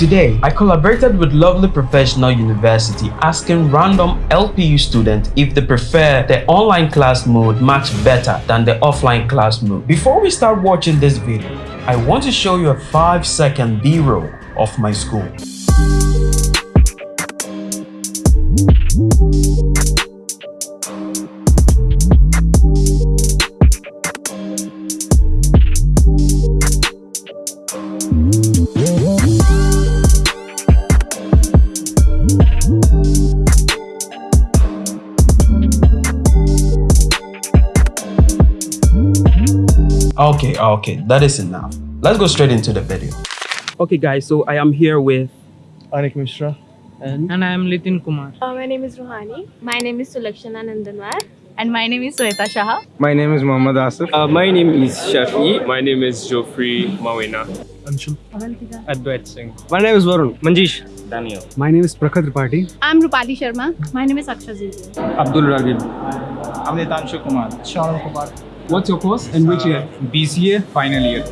Today, I collaborated with Lovely Professional University asking random LPU students if they prefer the online class mode much better than the offline class mode. Before we start watching this video, I want to show you a 5 second B-roll of my school. Okay, okay, that is enough. Let's go straight into the video. Okay guys, so I am here with Anik Mishra. and And I am Litin Kumar. Uh, my name is Ruhani. My name is Sulakshana Nandanwar. And my name is Sweta Shah. My name is Muhammad Asif. Uh, my name is Shafi. My name is Geoffrey Mawena. Anshul. Advait Singh. My name is Varun. Manjish. Daniel. My name is Prakhar Tripathi. I'm Rupali Sharma. My name is Aksha Zilli. Abdul Ragib. I'm Nitanshu Kumar. Sharon Kumar. What's your course and which year? BCA final year.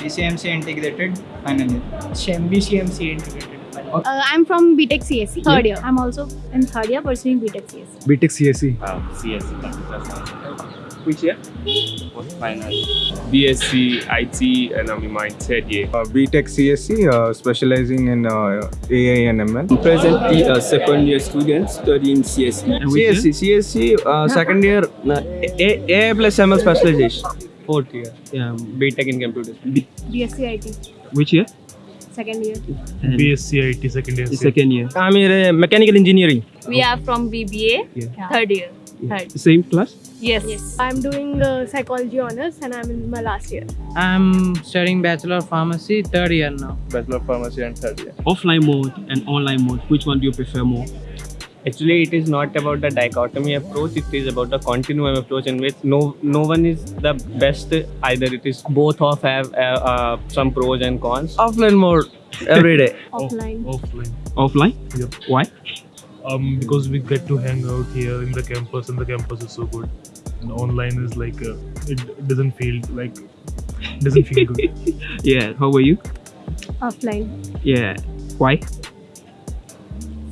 BCMC integrated final year. BCMC integrated. Uh, I'm from BTech CSC, third year. I'm also in third year pursuing BTech CSC. BTech CSE. CSC Computer Science. Which year? Post final. BSc IT and I'm in my third year. Uh, BTech CSC, uh, specializing in uh, AI and ML. presently a second year student studying CSE. And which CSE, CSE, uh, second year uh, A- AI plus ML specialization. Fourth year. um, BTech in Computer BSc IT, which year? second year. And BSc IT second year. second year. I'm in uh, mechanical engineering. We are from BBA, Yeah. third year. Third. Same class? Yes. I'm doing uh, psychology honors and I'm in my last year. I'm studying Bachelor of Pharmacy, third year now. Bachelor of Pharmacy and third year. Offline mode and online mode, which one do you prefer more? Actually, it is not about the dichotomy approach. It is about the continuum approach in which no no one is the best. Either it is both of have uh, uh, some pros and cons. Offline mode every day. Offline. Offline. Offline? Yep. Why? Um, because we get to hang out here in the campus and the campus is so good and online is like uh, it doesn't feel like doesn't feel good Yeah, how were you? Offline. Yeah. Why?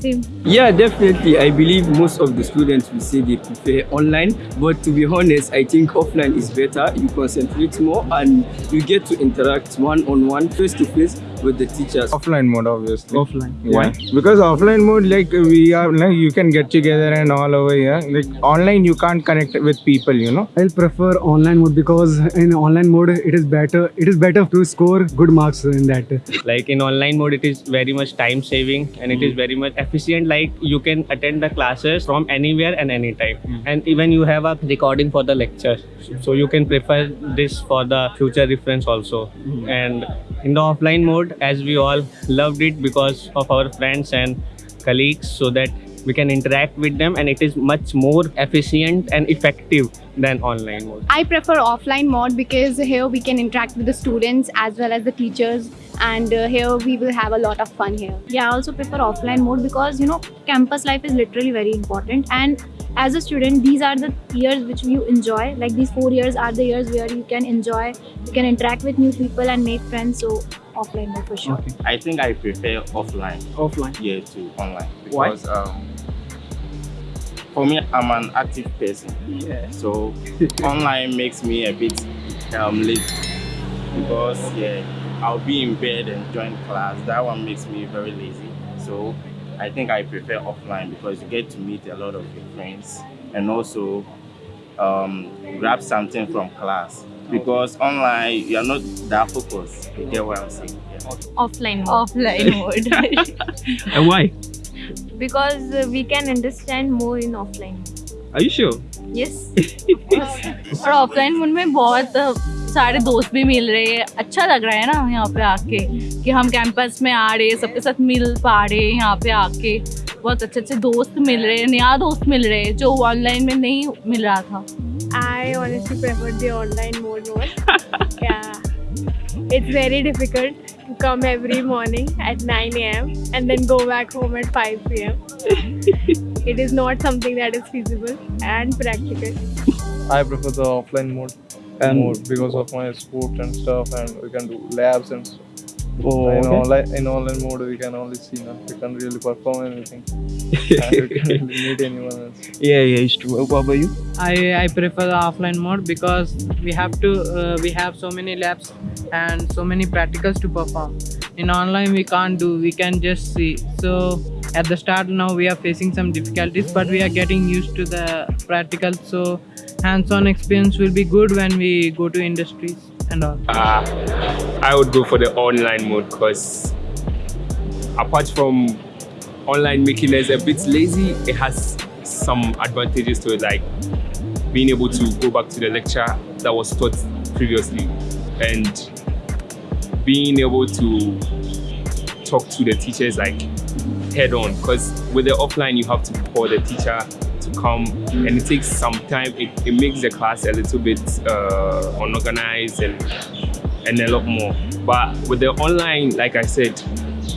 Same. Yeah, definitely. I believe most of the students will say they prefer online, but to be honest, I think offline is better. You concentrate more and you get to interact one on one, face to face with the teachers. Offline mode, obviously. Offline. Yeah. Why? Because offline mode, like we are, like you can get together and all over here. Like online, you can't connect with people. You know. I'll prefer online mode because in online mode it is better. It is better to score good marks in that. like in online mode it is very much time saving and it is hmm. very much efficient like you can attend the classes from anywhere and anytime hmm. and even you have a recording for the lecture so you can prefer this for the future reference also hmm. and in the offline mode as we all loved it because of our friends and colleagues so that we can interact with them and it is much more efficient and effective than online mode. I prefer offline mode because here we can interact with the students as well as the teachers and uh, here we will have a lot of fun here. Yeah, I also prefer offline mode because you know campus life is literally very important and as a student these are the years which you enjoy. Like these four years are the years where you can enjoy you can interact with new people and make friends. So offline mode for sure Okay. i think i prefer offline Offline. yeah to online Why? because um for me i'm an active person Yeah. so online makes me a bit um lazy because yeah i'll be in bed and join class that one makes me very lazy so i think i prefer offline because you get to meet a lot of your friends and also um grab something from class because online you're not that focused you get what i'm saying yeah. Offline mode. Offline mode. And why? because uh, we can understand more in offline. Are you sure? Yes. और offline mode में बहुत अ, सारे दोस्त भी मिल रहे हैं अच्छा लग रहा है ना यहाँ पे आके कि हम कैंपस में आ रहे हैं सबके साथ मिल पा रहे हैं यहाँ पे आके बहुत अच्छे अच्छे दोस्त मिल रहे हैं नया दोस्त मिल रहे हैं जो ऑनलाइन में नहीं मिल रहा था I honestly prefer the online mode more. yeah. It's very difficult to come every morning at 9 a.m. and then go back home at 5 p.m. it is not something that is feasible and practical. I prefer the offline mode And- more because of my sport and stuff, and we can do labs and stuff. Oh, in, okay. online, in online mode, we can only see now. We can't really perform anything. and we can't really meet anyone else. Yeah, yeah, it's true. What about you? I, I prefer the offline mode because we have to uh, we have so many labs and so many practicals to perform. In online we can't do we can just see. So at the start now we are facing some difficulties but we are getting used to the practical so hands-on experience will be good when we go to industries and all. Uh, I would go for the online mode because apart from online making us a bit lazy, it has some advantages to it, like being able to go back to the lecture that was taught previously and being able to talk to the teachers like head on because with the offline you have to call the teacher to come and it takes some time. It, it makes the class a little bit uh, unorganized and and a lot more. But with the online like i said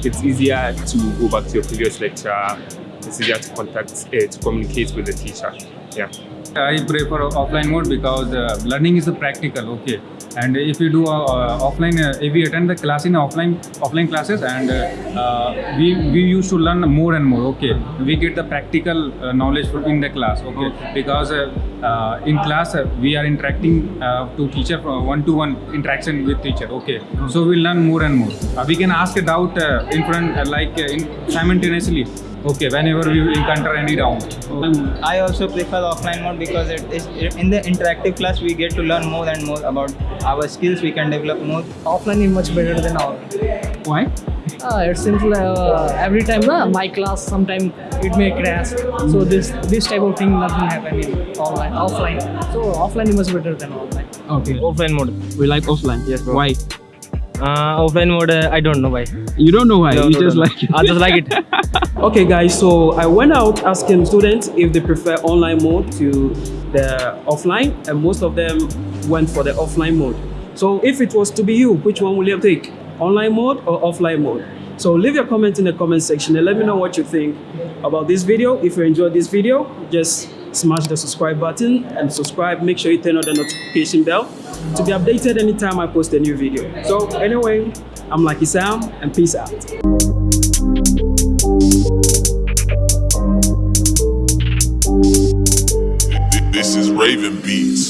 it's easier to go back to your previous lecture. It's easier to contact uh, to communicate with the teacher. Yeah. I prefer offline mode because uh, learning is practical, okay. And if you do uh, uh, offline, uh, if we attend the class in offline offline classes, and uh, uh, we we used to learn more and more, okay. We get the practical uh, knowledge in the class, okay. Because uh, uh, in class uh, we are interacting uh, to teacher one to one interaction with teacher, okay. So we learn more and more. Uh, we can ask a doubt uh, in front, uh, like uh, in simultaneously. Okay, whenever we encounter any doubt. Um, I also prefer offline mode because it is in the interactive class we get to learn more and more about our skills. We can develop more. Offline is much better than online. Why? Uh, it's simple. Uh, every time uh, my class, sometime it may crash. So this this type of thing nothing happen in online, offline. So offline is much better than online. Okay. Offline mode. We like offline. Yes, bro. Why? Uh, offline mode, uh, I don't know why. You don't know why. No, you no, just no, like it. I just like it. okay, guys. So I went out asking students if they prefer online mode to the offline, and most of them went for the offline mode. So if it was to be you, which one will you take? Online mode or offline mode? So leave your comment in the comment section and let me know what you think about this video. If you enjoyed this video, just smash the subscribe button and subscribe. Make sure you turn on the notification bell to be updated anytime I post a new video. So anyway, I'm Lucky Sam and peace out. This is Raven Beats.